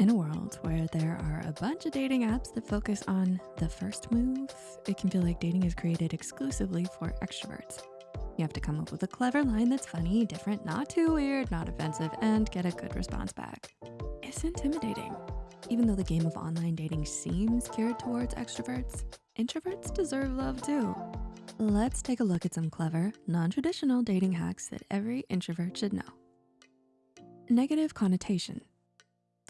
In a world where there are a bunch of dating apps that focus on the first move, it can feel like dating is created exclusively for extroverts. You have to come up with a clever line that's funny, different, not too weird, not offensive, and get a good response back. It's intimidating. Even though the game of online dating seems geared towards extroverts, introverts deserve love too. Let's take a look at some clever, non-traditional dating hacks that every introvert should know. Negative connotation.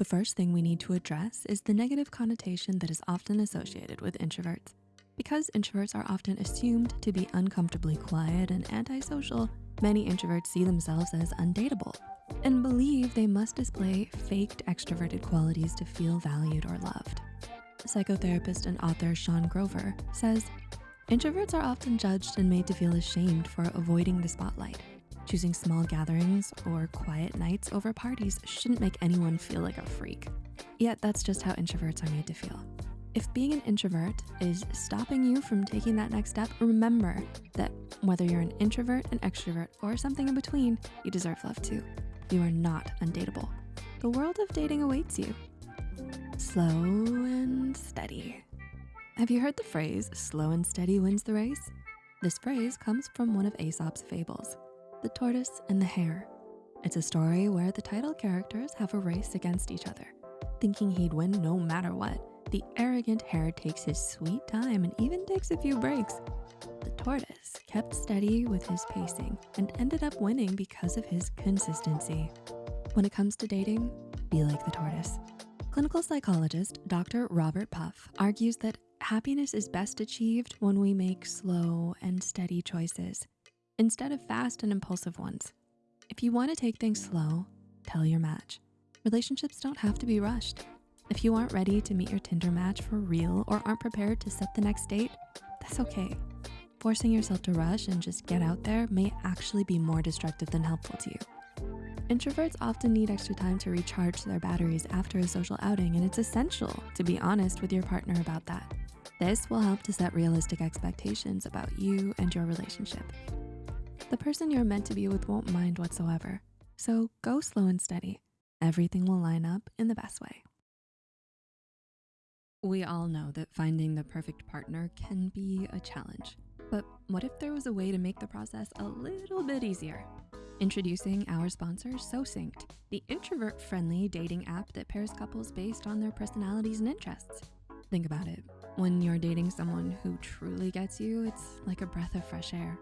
The first thing we need to address is the negative connotation that is often associated with introverts. Because introverts are often assumed to be uncomfortably quiet and antisocial, many introverts see themselves as undateable and believe they must display faked extroverted qualities to feel valued or loved. Psychotherapist and author Sean Grover says, introverts are often judged and made to feel ashamed for avoiding the spotlight. Choosing small gatherings or quiet nights over parties shouldn't make anyone feel like a freak. Yet that's just how introverts are made to feel. If being an introvert is stopping you from taking that next step, remember that whether you're an introvert, an extrovert, or something in between, you deserve love too. You are not undateable. The world of dating awaits you. Slow and steady. Have you heard the phrase, slow and steady wins the race? This phrase comes from one of Aesop's fables. The Tortoise and the Hare. It's a story where the title characters have a race against each other. Thinking he'd win no matter what, the arrogant hare takes his sweet time and even takes a few breaks. The tortoise kept steady with his pacing and ended up winning because of his consistency. When it comes to dating, be like the tortoise. Clinical psychologist Dr. Robert Puff argues that happiness is best achieved when we make slow and steady choices instead of fast and impulsive ones. If you wanna take things slow, tell your match. Relationships don't have to be rushed. If you aren't ready to meet your Tinder match for real or aren't prepared to set the next date, that's okay. Forcing yourself to rush and just get out there may actually be more destructive than helpful to you. Introverts often need extra time to recharge their batteries after a social outing and it's essential to be honest with your partner about that. This will help to set realistic expectations about you and your relationship. The person you're meant to be with won't mind whatsoever. So go slow and steady. Everything will line up in the best way. We all know that finding the perfect partner can be a challenge. But what if there was a way to make the process a little bit easier? Introducing our sponsor, SoSynced, the introvert-friendly dating app that pairs couples based on their personalities and interests. Think about it. When you're dating someone who truly gets you, it's like a breath of fresh air.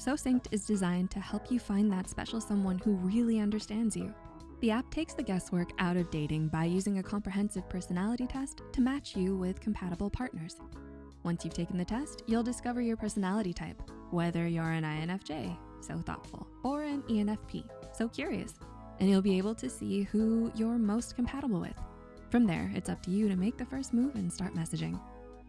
SoSynced is designed to help you find that special someone who really understands you. The app takes the guesswork out of dating by using a comprehensive personality test to match you with compatible partners. Once you've taken the test, you'll discover your personality type, whether you're an INFJ, so thoughtful, or an ENFP, so curious, and you'll be able to see who you're most compatible with. From there, it's up to you to make the first move and start messaging.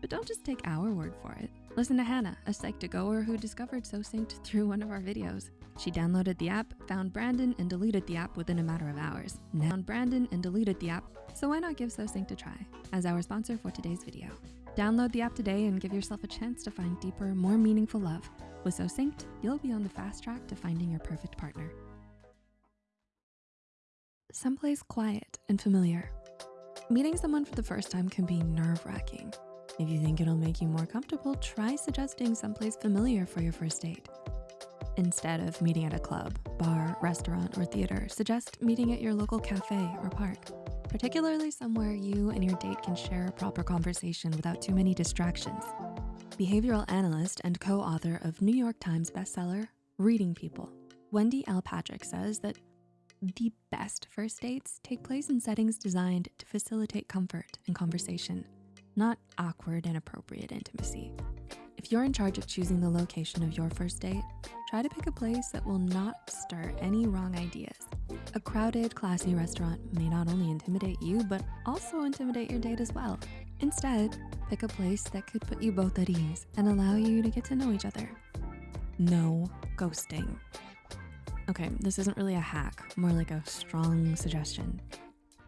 But don't just take our word for it. Listen to Hannah, a Psych2Goer who discovered SoSynced through one of our videos. She downloaded the app, found Brandon, and deleted the app within a matter of hours. Now found Brandon and deleted the app, so why not give SoSynced a try as our sponsor for today's video. Download the app today and give yourself a chance to find deeper, more meaningful love. With SoSynced, you'll be on the fast track to finding your perfect partner. Someplace quiet and familiar. Meeting someone for the first time can be nerve-wracking. If you think it'll make you more comfortable, try suggesting someplace familiar for your first date. Instead of meeting at a club, bar, restaurant, or theater, suggest meeting at your local cafe or park, particularly somewhere you and your date can share a proper conversation without too many distractions. Behavioral analyst and co-author of New York Times bestseller, Reading People, Wendy L. Patrick says that the best first dates take place in settings designed to facilitate comfort and conversation not awkward, inappropriate intimacy. If you're in charge of choosing the location of your first date, try to pick a place that will not stir any wrong ideas. A crowded, classy restaurant may not only intimidate you, but also intimidate your date as well. Instead, pick a place that could put you both at ease and allow you to get to know each other. No ghosting. Okay, this isn't really a hack, more like a strong suggestion.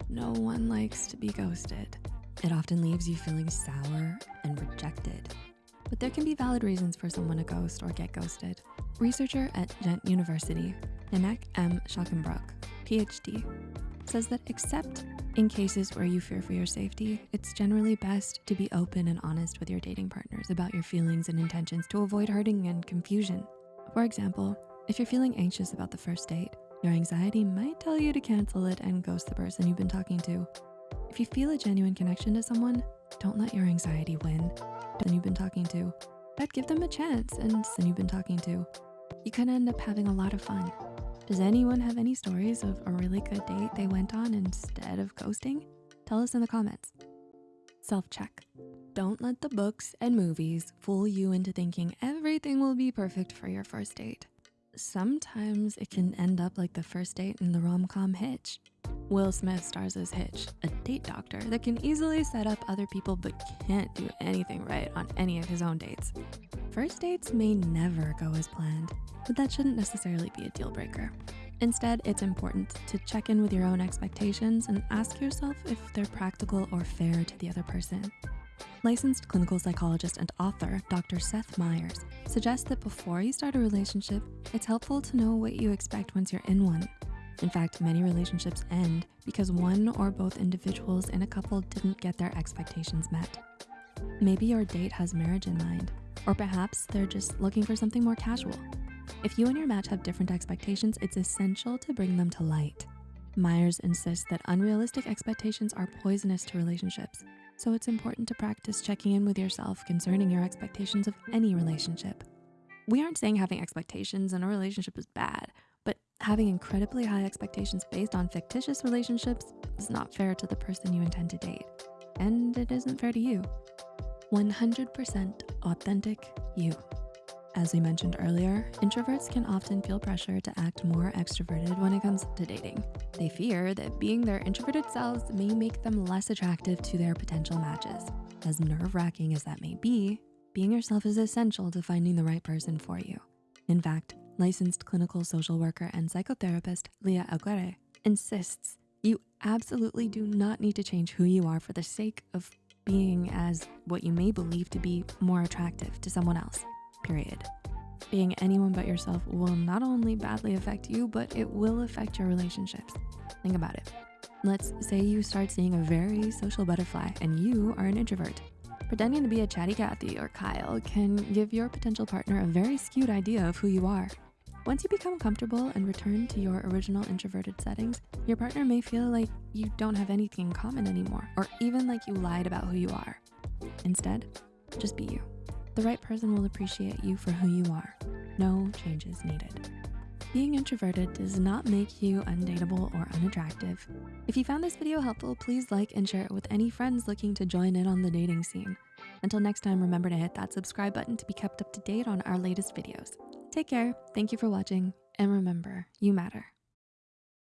No one likes to be ghosted. It often leaves you feeling sour and rejected. But there can be valid reasons for someone to ghost or get ghosted. Researcher at Ghent University, Nanak M. Schackenbrock, PhD, says that except In cases where you fear for your safety, it's generally best to be open and honest with your dating partners about your feelings and intentions to avoid hurting and confusion. For example, if you're feeling anxious about the first date, your anxiety might tell you to cancel it and ghost the person you've been talking to. If you feel a genuine connection to someone, don't let your anxiety win. Then you've been talking to, but give them a chance and then you've been talking to. You could end up having a lot of fun. Does anyone have any stories of a really good date they went on instead of ghosting? Tell us in the comments. Self-check. Don't let the books and movies fool you into thinking everything will be perfect for your first date. Sometimes it can end up like the first date in the rom-com Hitch. Will Smith stars as Hitch, a date doctor that can easily set up other people but can't do anything right on any of his own dates. First dates may never go as planned, but that shouldn't necessarily be a deal breaker. Instead, it's important to check in with your own expectations and ask yourself if they're practical or fair to the other person. Licensed clinical psychologist and author, Dr. Seth Myers, suggests that before you start a relationship, it's helpful to know what you expect once you're in one. In fact, many relationships end because one or both individuals in a couple didn't get their expectations met. Maybe your date has marriage in mind, or perhaps they're just looking for something more casual. If you and your match have different expectations, it's essential to bring them to light. Myers insists that unrealistic expectations are poisonous to relationships, so it's important to practice checking in with yourself concerning your expectations of any relationship. We aren't saying having expectations in a relationship is bad, having incredibly high expectations based on fictitious relationships is not fair to the person you intend to date, and it isn't fair to you. 100% authentic you. As we mentioned earlier, introverts can often feel pressure to act more extroverted when it comes to dating. They fear that being their introverted selves may make them less attractive to their potential matches. As nerve-wracking as that may be, being yourself is essential to finding the right person for you. In fact, licensed clinical social worker and psychotherapist Leah Aguirre insists you absolutely do not need to change who you are for the sake of being as what you may believe to be more attractive to someone else period. Being anyone but yourself will not only badly affect you, but it will affect your relationships. Think about it. Let's say you start seeing a very social butterfly and you are an introvert. Pretending to be a chatty Cathy or Kyle can give your potential partner a very skewed idea of who you are. Once you become comfortable and return to your original introverted settings, your partner may feel like you don't have anything in common anymore, or even like you lied about who you are. Instead, just be you. The right person will appreciate you for who you are. No changes needed. Being introverted does not make you undateable or unattractive. If you found this video helpful, please like and share it with any friends looking to join in on the dating scene. Until next time, remember to hit that subscribe button to be kept up to date on our latest videos. Take care, thank you for watching, and remember, you matter.